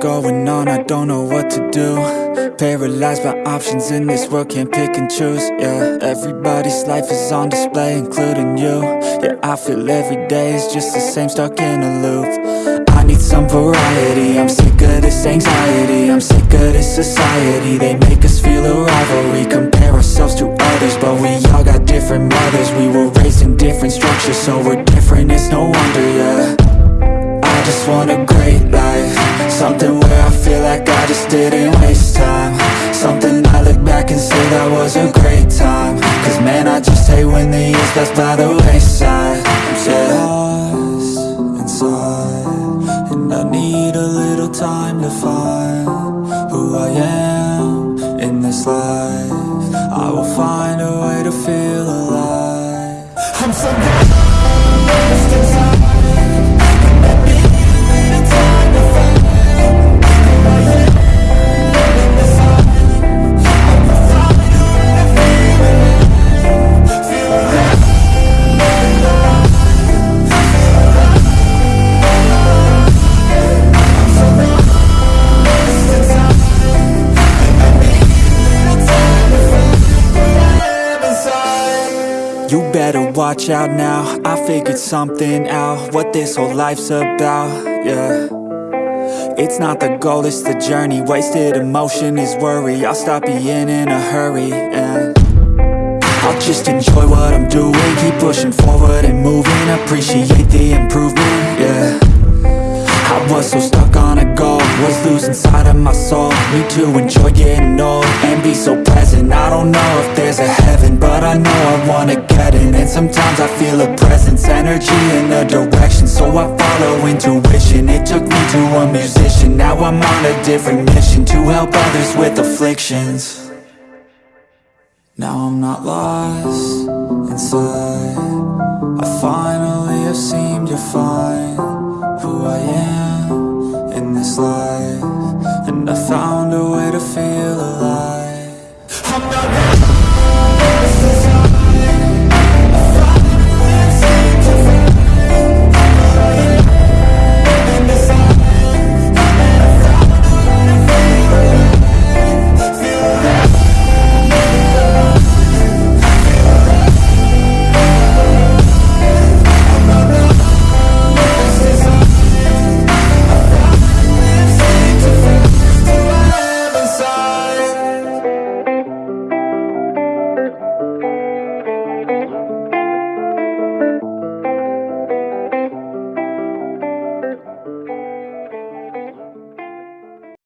going on, I don't know what to do. Paralyzed by options in this world, can't pick and choose Yeah, everybody's life is on display, including you. Yeah, I feel every day is just the same, stuck in a loop. I need some variety, I'm sick of this anxiety I'm sick of this society, they make us feel a rivalry Compare ourselves to others, but we all got different mothers. We were raised in different structures, so we're different, it's no wonder, yeah I just want a great life. Something where I feel like I just didn't waste time. Something I look back and say that was a great time. Cause man, I just hate when the years pass by the watch out now I figured something out What this whole life's about, yeah. It's not the goal, it's the journey Wasted emotion is worry I'll stop being in a hurry and I'll just enjoy what I'm doing Keep pushing forward and moving Appreciate the improvement, yeah old And be so present. I don't know if there's a heaven But I know I wanna get in And sometimes I feel a presence Energy in a direction. So I follow intuition. It took me to a musician. Now I'm on a different mission To help others with afflictions. Now I'm not lost inside. I finally have seemed to find